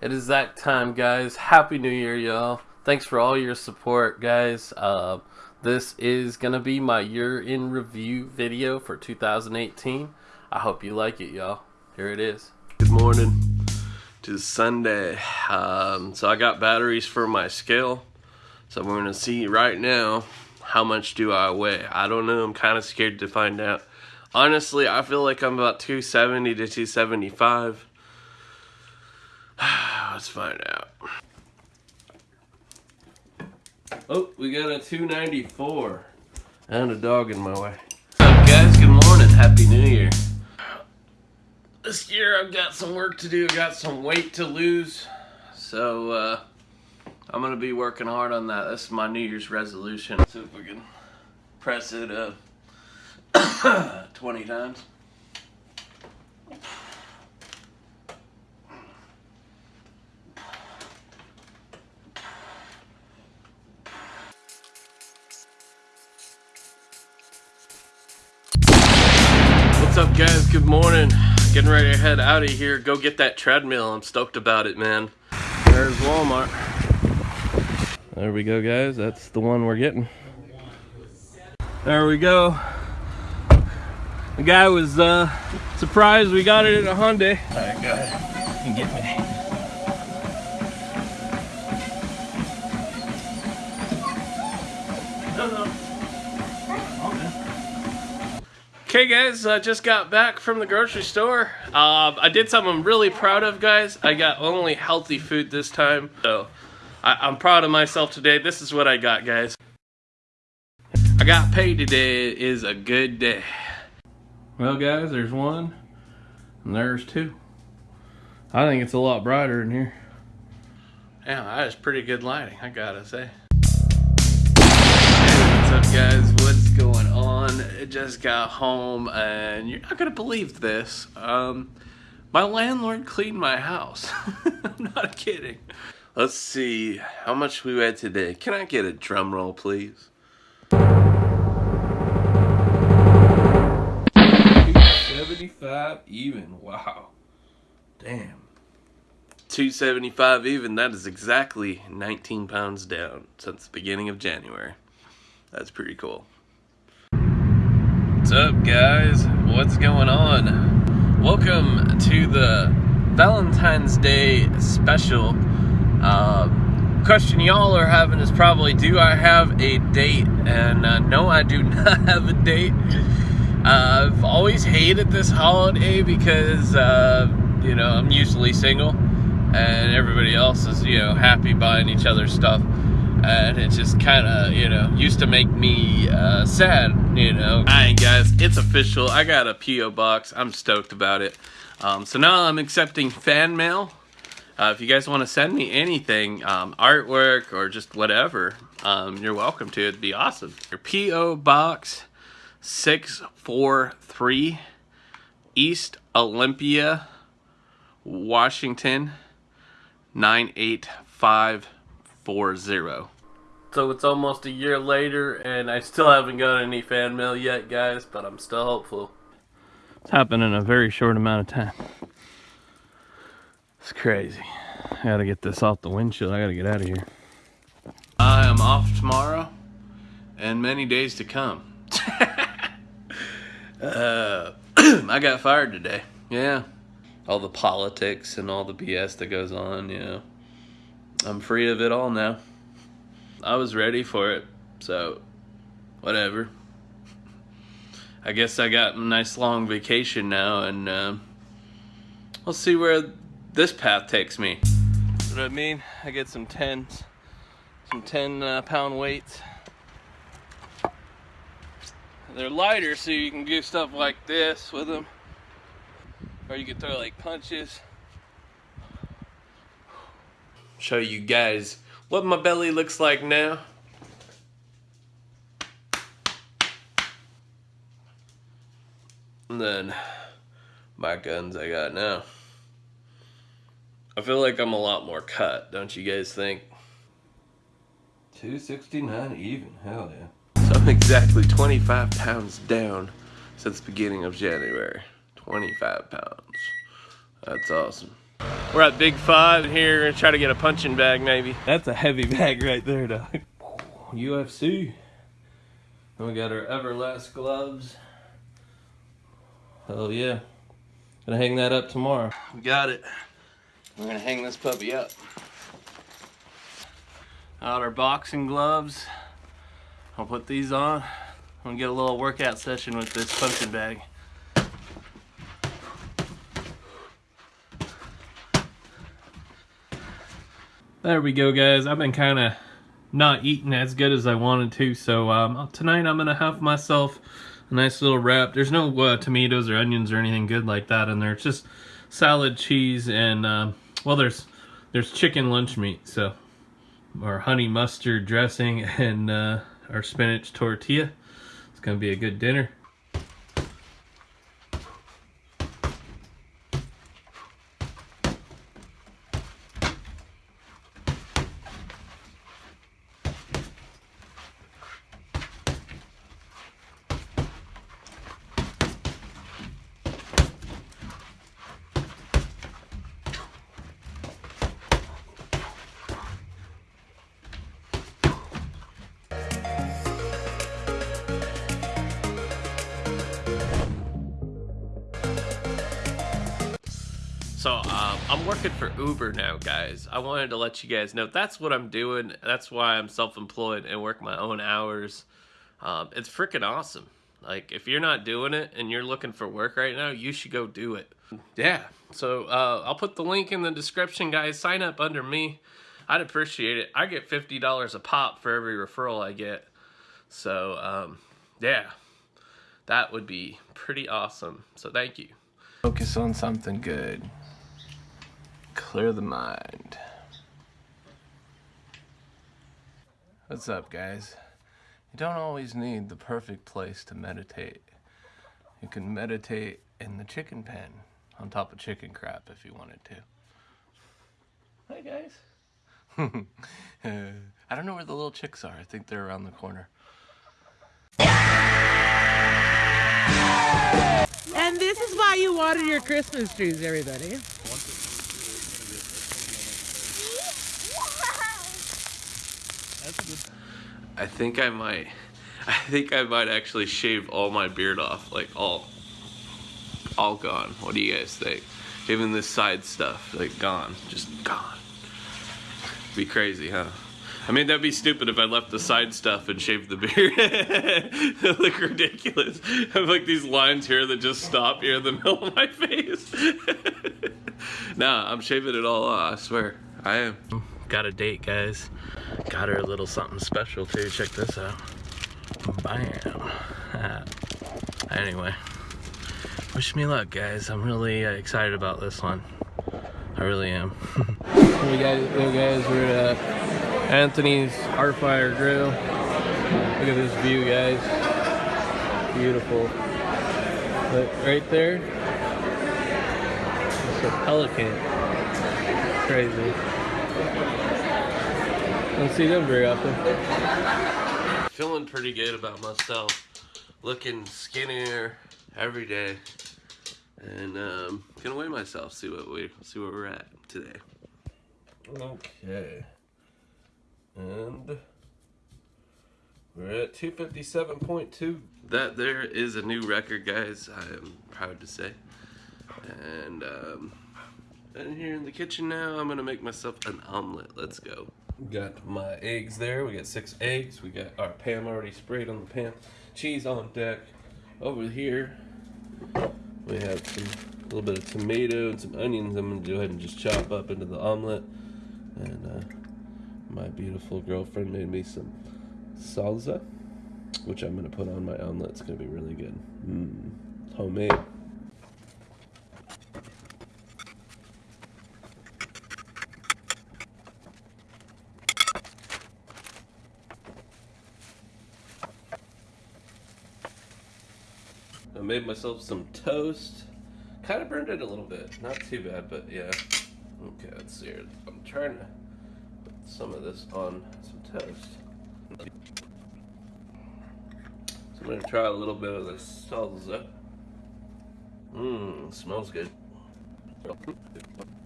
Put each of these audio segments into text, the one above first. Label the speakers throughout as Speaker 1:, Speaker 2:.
Speaker 1: It is that time, guys. Happy New Year, y'all. Thanks for all your support, guys. Uh, this is going to be my year in review video for 2018. I hope you like it, y'all. Here it is. Good morning to Sunday. Um, so I got batteries for my scale. So we're going to see right now how much do I weigh. I don't know. I'm kind of scared to find out. Honestly, I feel like I'm about 270 to 275. Let's find out. Oh, we got a 294. And a dog in my way. Up, guys? Good morning. Happy New Year. This year I've got some work to do. I got some weight to lose. So, uh, I'm going to be working hard on that. That's my New Year's resolution. See if we can press it uh, 20 times. What's up guys? Good morning. Getting ready to head out of here. Go get that treadmill. I'm stoked about it, man. There's Walmart. There we go, guys. That's the one we're getting. There we go. The guy was uh, surprised we got it at a Hyundai. All right, go ahead and get me. Okay guys, I just got back from the grocery store. Uh, I did something I'm really proud of guys. I got only healthy food this time. So I am proud of myself today. This is what I got guys. I got paid today it is a good day. Well guys, there's one and there's two. I think it's a lot brighter in here. Yeah, that is pretty good lighting, I gotta say. Hey, what's up guys? On? Just got home and you're not gonna believe this. Um, my landlord cleaned my house. I'm not kidding. Let's see how much we had today. Can I get a drum roll, please? 275 even. Wow. Damn. 275 even. That is exactly 19 pounds down since the beginning of January. That's pretty cool. What's up, guys? What's going on? Welcome to the Valentine's Day special. Uh, question y'all are having is probably, do I have a date? And uh, no, I do not have a date. Uh, I've always hated this holiday because, uh, you know, I'm usually single and everybody else is, you know, happy buying each other stuff and it just kind of, you know, used to make me uh, sad, you know. Alright guys, it's official. I got a P.O. box. I'm stoked about it. Um, so now I'm accepting fan mail. Uh, if you guys want to send me anything, um, artwork or just whatever, um, you're welcome to. It'd be awesome. Your P.O. Box 643 East Olympia, Washington 98540. So it's almost a year later, and I still haven't got any fan mail yet, guys, but I'm still hopeful. It's happened in a very short amount of time. It's crazy. I gotta get this off the windshield. I gotta get out of here. I am off tomorrow, and many days to come. uh, I got fired today. Yeah. All the politics and all the BS that goes on, you know. I'm free of it all now. I was ready for it, so whatever. I guess I got a nice long vacation now, and uh, we'll see where this path takes me. You know what I mean? I get some 10s, some 10 uh, pound weights. They're lighter, so you can do stuff like this with them, or you can throw like punches. Show you guys what my belly looks like now. And then my guns I got now. I feel like I'm a lot more cut, don't you guys think? 269 even, hell yeah. So I'm exactly 25 pounds down since the beginning of January. 25 pounds. That's awesome. We're at Big Five here. Gonna try to get a punching bag maybe. That's a heavy bag right there, dog. UFC. And we got our Everlast gloves. Hell yeah. Gonna hang that up tomorrow. We got it. We're gonna hang this puppy up. Out our boxing gloves. I'll put these on. I'm gonna get a little workout session with this punching bag. There we go guys. I've been kind of not eating as good as I wanted to. So um, tonight I'm going to have myself a nice little wrap. There's no uh, tomatoes or onions or anything good like that in there. It's just salad, cheese, and uh, well, there's there's chicken lunch meat. So our honey mustard dressing and uh, our spinach tortilla. It's going to be a good dinner. For Uber now, guys. I wanted to let you guys know that's what I'm doing. That's why I'm self-employed and work my own hours. Um, it's freaking awesome. Like if you're not doing it and you're looking for work right now, you should go do it. Yeah. So uh, I'll put the link in the description, guys. Sign up under me. I'd appreciate it. I get fifty dollars a pop for every referral I get. So um, yeah, that would be pretty awesome. So thank you. Focus on something good. Clear the mind. What's up, guys? You don't always need the perfect place to meditate. You can meditate in the chicken pen on top of chicken crap if you wanted to. Hi, guys. I don't know where the little chicks are. I think they're around the corner.
Speaker 2: And this is why you water your Christmas trees, everybody.
Speaker 1: I think I might. I think I might actually shave all my beard off, like all, all gone. What do you guys think? Even this side stuff, like gone, just gone. Be crazy, huh? I mean, that'd be stupid if I left the side stuff and shaved the beard. That'd look ridiculous. I have like these lines here that just stop here in the middle of my face. nah, I'm shaving it all off, I swear. I am. Got a date, guys. Got her a little something special too. Check this out. Bam. anyway, wish me luck, guys. I'm really uh, excited about this one. I really am. we got, hey guys, we're at uh, Anthony's Hearthfire Grill. Look at this view, guys. Beautiful. Look, right there, it's a pelican. Crazy. Don't see them very often. Feeling pretty good about myself. Looking skinnier every day. And um, gonna weigh myself, see what we see where we're at today. Okay. And we're at 257.2. That there is a new record, guys. I am proud to say. And um, and here in the kitchen now, I'm gonna make myself an omelet. Let's go. Got my eggs there. We got six eggs. We got our pan already sprayed on the pan. Cheese on deck. Over here, we have some a little bit of tomato and some onions. I'm gonna go ahead and just chop up into the omelet. And uh, my beautiful girlfriend made me some salsa, which I'm gonna put on my omelet. It's gonna be really good. Mmm, homemade. I made myself some toast. Kind of burned it a little bit. Not too bad, but yeah. Okay, let's see here. I'm trying to put some of this on some toast. So I'm going to try a little bit of this salsa. Mmm, smells good.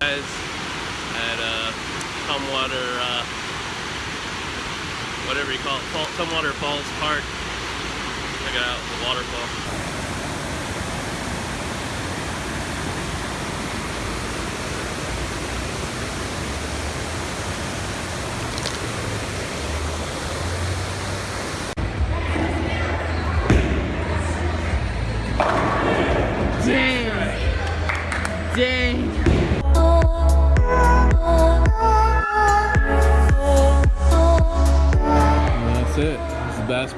Speaker 1: Guys, Tumwater, uh, whatever you call it, Tumwater Falls Park. Check it out, the waterfall.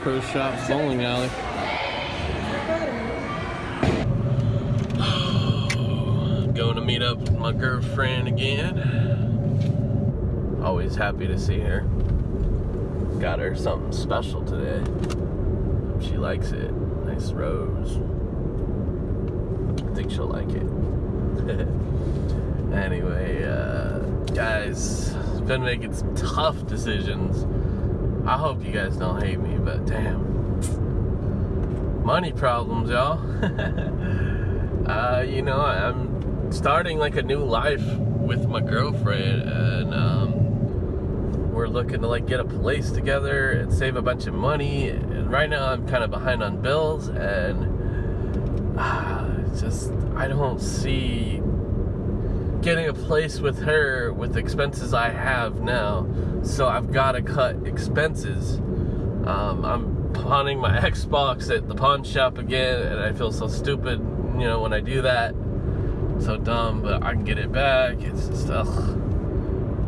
Speaker 1: Pro Shops bowling alley. Going to meet up with my girlfriend again. Always happy to see her. Got her something special today. She likes it. Nice rose. I think she'll like it. anyway, uh, guys, been making some tough decisions. I hope you guys don't hate me, but damn. Money problems, y'all. uh, you know, I'm starting like a new life with my girlfriend, and um, we're looking to like get a place together and save a bunch of money. And right now, I'm kind of behind on bills, and uh, just I don't see getting a place with her with expenses I have now. So I've got to cut expenses. Um, I'm pawning my Xbox at the pawn shop again, and I feel so stupid, you know, when I do that. So dumb, but I can get it back. It's just, ugh.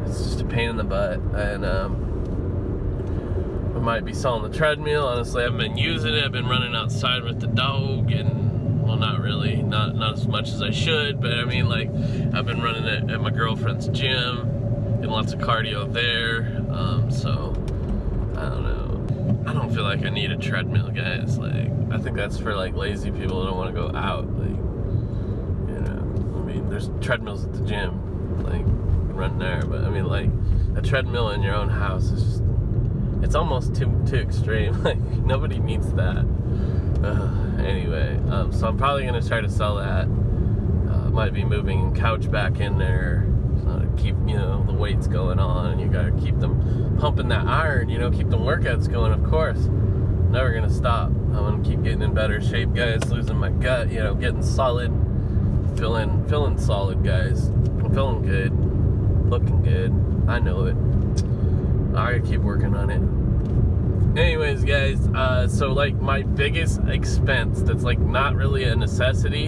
Speaker 1: It's just a pain in the butt. And, um, I might be selling the treadmill. Honestly, I haven't been using it. I've been running outside with the dog and well not really. Not not as much as I should but I mean like I've been running it at my girlfriend's gym and lots of cardio there um, so I don't know. I don't feel like I need a treadmill guys. Like I think that's for like lazy people who don't want to go out like you know. I mean there's treadmills at the gym like run there but I mean like a treadmill in your own house is just it's almost too too extreme. Like nobody needs that. Uh, anyway, um, so I'm probably gonna try to sell that. Uh, might be moving couch back in there. So to keep you know the weights going on. You gotta keep them pumping that iron. You know, keep the workouts going. Of course, never gonna stop. I'm gonna keep getting in better shape, guys. Losing my gut. You know, getting solid. Feeling feeling solid, guys. I'm feeling good. Looking good. I know it. I gotta keep working on it anyways guys uh, so like my biggest expense that's like not really a necessity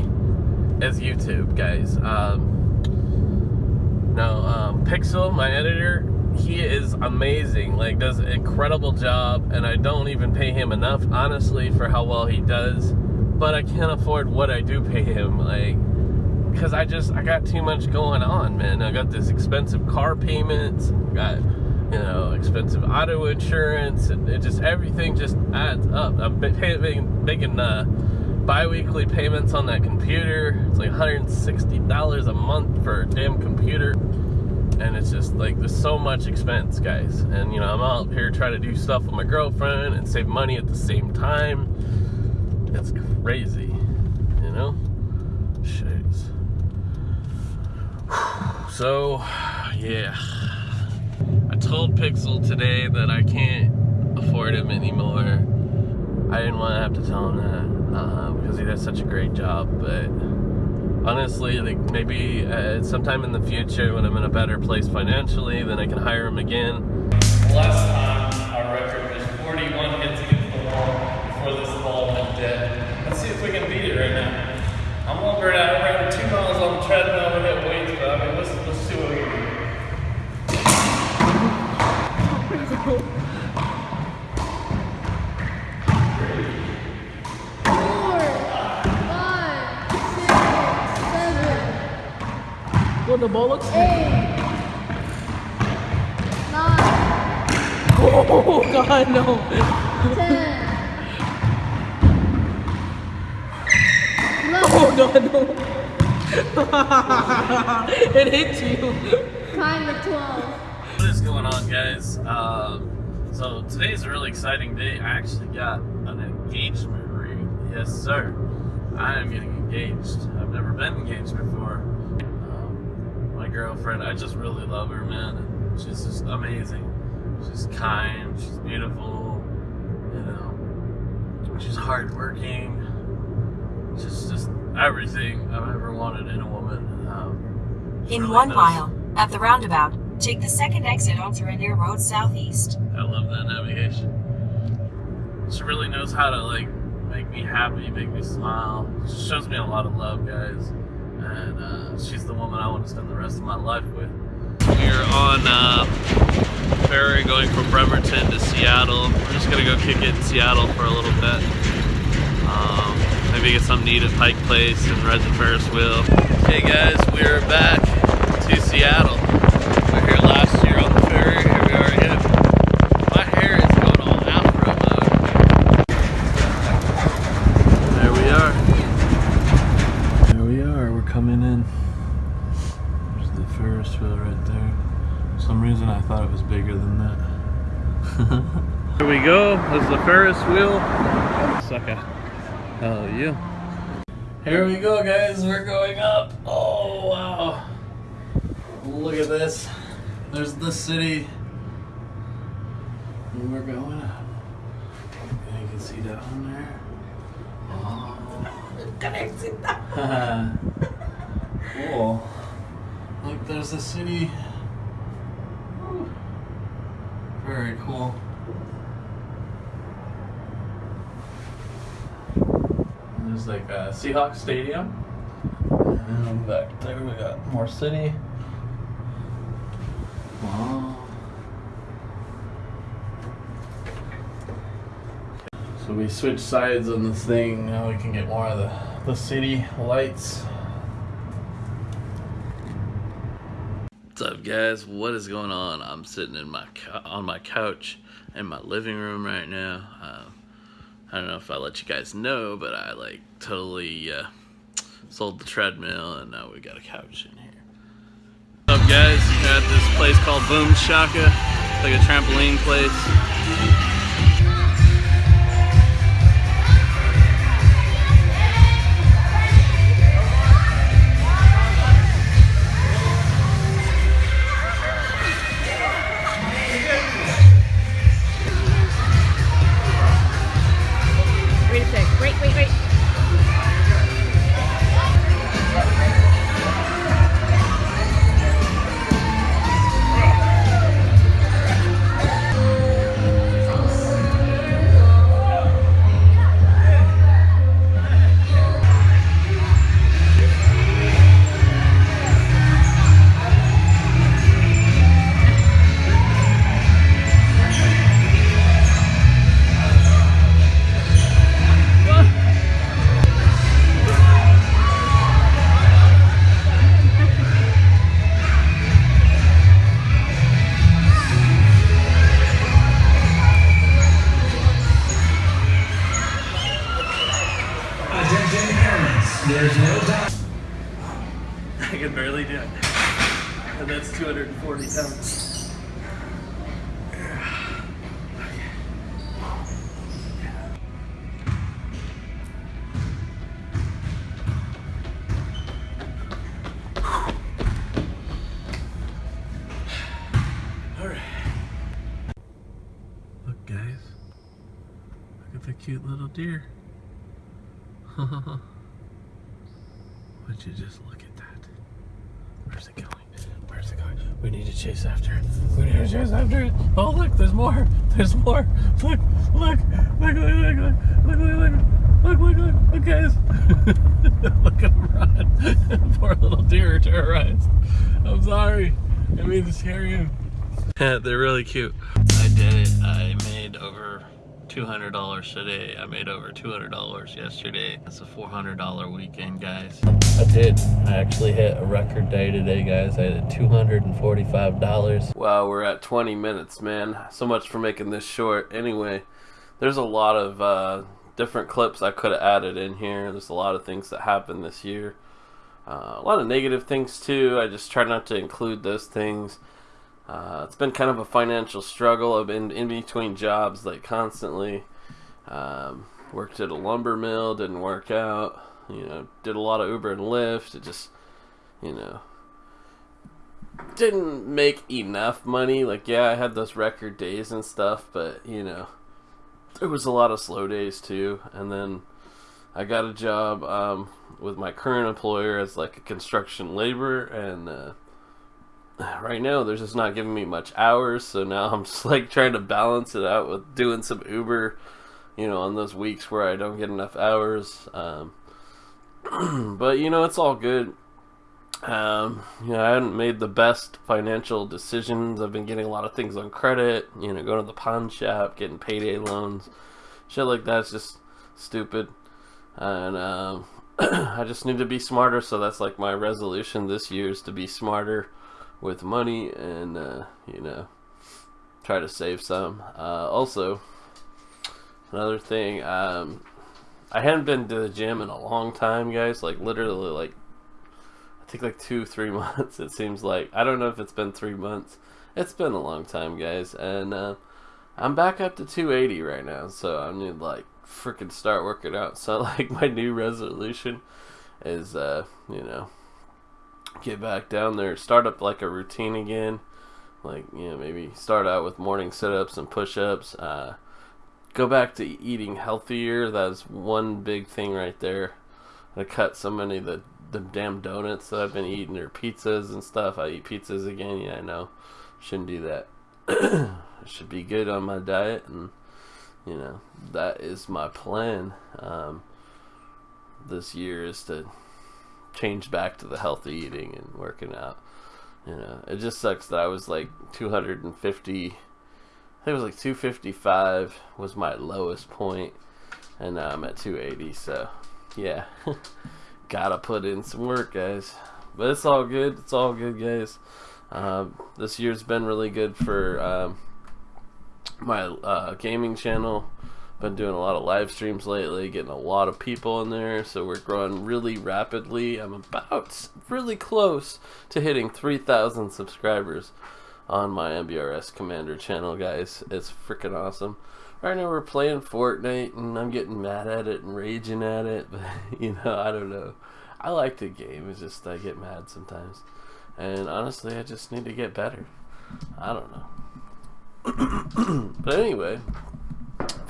Speaker 1: is youtube guys. Um, no um, pixel my editor he is amazing. Like does an incredible job and i don't even pay him enough honestly for how well he does but i can't afford what i do pay him like because i just i got too much going on man. I got this expensive car payments got you know, expensive auto insurance, and it just everything just adds up. I'm paying making uh, bi-weekly payments on that computer. It's like 160 dollars a month for a damn computer, and it's just like there's so much expense, guys. And you know, I'm out here trying to do stuff with my girlfriend and save money at the same time. It's crazy, you know. Jeez. So, yeah. Told Pixel today that I can't afford him anymore. I didn't want to have to tell him that uh, because he does such a great job. But honestly, like maybe uh, sometime in the future when I'm in a better place financially, then I can hire him again. Last time our record was 41 hits against the wall before this ball went dead. Let's see if we can beat it right now. I'm over it out two miles on the treadmill and hit weights, but I mean, let's, let's see what we can do.
Speaker 3: Four, five, six,
Speaker 2: Well, the ball
Speaker 3: eight, nine,
Speaker 2: Oh God, no!
Speaker 3: ten,
Speaker 2: Oh God, no! it hit you.
Speaker 3: kind of twelve.
Speaker 1: What is going on, guys? Um, so today's a really exciting day. I actually got an engagement ring. Yes, sir. I am getting engaged. I've never been engaged before. Girlfriend, I just really love her, man. She's just amazing. She's kind. She's beautiful. You know, she's hardworking. She's just everything I've ever wanted in a woman. Um,
Speaker 4: In
Speaker 1: really
Speaker 4: one mile, at the roundabout, take the second exit onto Rainier Road Southeast.
Speaker 1: I love that navigation. She really knows how to like make me happy, make me smile. She shows me a lot of love, guys, and uh, she's the woman I want to spend the rest of my life with. We're on uh, ferry going from Bremerton to Seattle. We're just gonna go kick it in Seattle for a little bit. Um, maybe get something to eat at Pike Place and ride the Ferris wheel. Hey guys, we're back to Seattle. We're here last year on the ferry. Here we are again. My hair is going all afro mode. There we are. There we are. We're coming in. There's the Ferris wheel right there. For some reason I thought it was bigger than that. Go. There's the Ferris wheel. Sucker. Oh, yeah. Here we go, guys. We're going up. Oh, wow. Look at this. There's the city. And we're going up. And you can see down there. Oh. Can I see that? cool. Look, there's the city. Very cool. There's like a Seahawks Stadium. And back there we got more city. So we switch sides on this thing. Now we can get more of the, the city lights. What's up, guys? What is going on? I'm sitting in my on my couch in my living room right now. Um, I don't know if I let you guys know, but I like totally uh, sold the treadmill, and now we got a couch in here. What's up, guys? We're at this place called Boom Shaka. It's like a trampoline place.
Speaker 5: There's no time.
Speaker 1: I can barely do it. And that's 240 pounds. Alright. Look, guys. Look at the cute little deer. Would you just look at that? Where's it going? Where's it going? We need to chase after it. We need to chase after it. Oh, look, there's more. There's more. Look, look, look, look, look, look, look, look, look, look, look, look, guys. look at him run. Poor little deer terrorized. I'm sorry. I mean to scare you. They're really cute. I did it. I made over $200 today. I made over $200 yesterday. It's a $400 weekend, guys. I did. I actually hit a record day today, guys. I had $245. Wow, we're at 20 minutes, man. So much for making this short. Anyway, there's a lot of uh, different clips I could have added in here. There's a lot of things that happened this year. Uh, a lot of negative things, too. I just try not to include those things. Uh, it's been kind of a financial struggle. I've been in between jobs like constantly. Um, worked at a lumber mill, didn't work out. You know, did a lot of Uber and Lyft. It just, you know, didn't make enough money. Like, yeah, I had those record days and stuff, but you know, there was a lot of slow days too. And then I got a job um, with my current employer as like a construction laborer, and uh, right now they're just not giving me much hours. So now I'm just like trying to balance it out with doing some Uber, you know, on those weeks where I don't get enough hours. Um, but you know, it's all good. Um, you know, I haven't made the best financial decisions. I've been getting a lot of things on credit. You know, going to the pawn shop, getting payday loans, shit like that's just stupid. And um, I just need to be smarter. So that's like my resolution this year is to be smarter with money and uh, you know try to save some. Uh, also, another thing, um, I hadn't been to the gym in a long time, guys. Like literally, like I think like two, three months. It seems like I don't know if it's been three months. It's been a long time, guys, and uh, I'm back up to 280 right now. So I need like freaking start working out. So like my new resolution is, uh, you know, get back down there, start up like a routine again. Like you know, maybe start out with morning sit-ups and push-ups. Uh, go back to eating healthier. That's one big thing right there. I cut so many of the the damn donuts that I've been eating or pizzas and stuff. I eat pizzas again. Yeah, I know. Shouldn't do that. Should be good on my diet, and you know that is my plan. Um, this year is to change back to the healthy eating and working out. You know, it just sucks that I was like 250. I think it was like 255 was my lowest point, and now I'm at 280. So, yeah, gotta put in some work, guys. But it's all good. It's all good, guys. Um, this year's been really good for um, my uh, gaming channel. Been doing a lot of live streams lately, getting a lot of people in there, so we're growing really rapidly. I'm about really close to hitting 3,000 subscribers on my MBRS Commander channel, guys. It's freaking awesome. Right now we're playing Fortnite, and I'm getting mad at it and raging at it, but you know, I don't know. I like the game, it's just I get mad sometimes. And honestly, I just need to get better. I don't know. but anyway,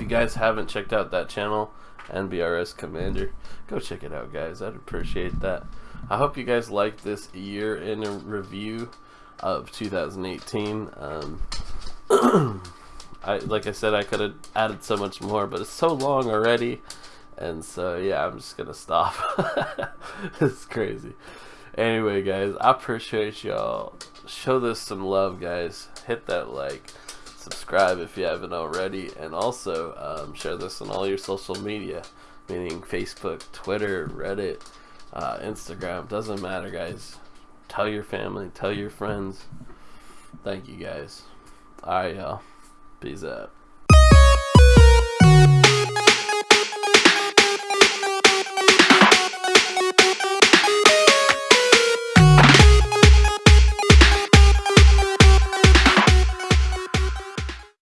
Speaker 1: you guys haven't checked out that channel, NBRS Commander, go check it out, guys. I'd appreciate that. I hope you guys liked this year in a review of 2018. Um, I like I said, I could have added so much more, but it's so long already, and so yeah, I'm just gonna stop. it's crazy. Anyway, guys, I appreciate y'all. Show this some love, guys. Hit that like subscribe if you haven't already, and also um, share this on all your social media, meaning Facebook, Twitter, Reddit, uh, Instagram. Doesn't matter, guys. Tell your family, tell your friends. Thank you, guys. All right, y'all. Peace out.